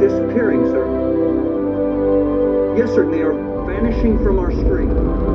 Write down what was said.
disappearing, sir. Yes, sir, they are vanishing from our screen.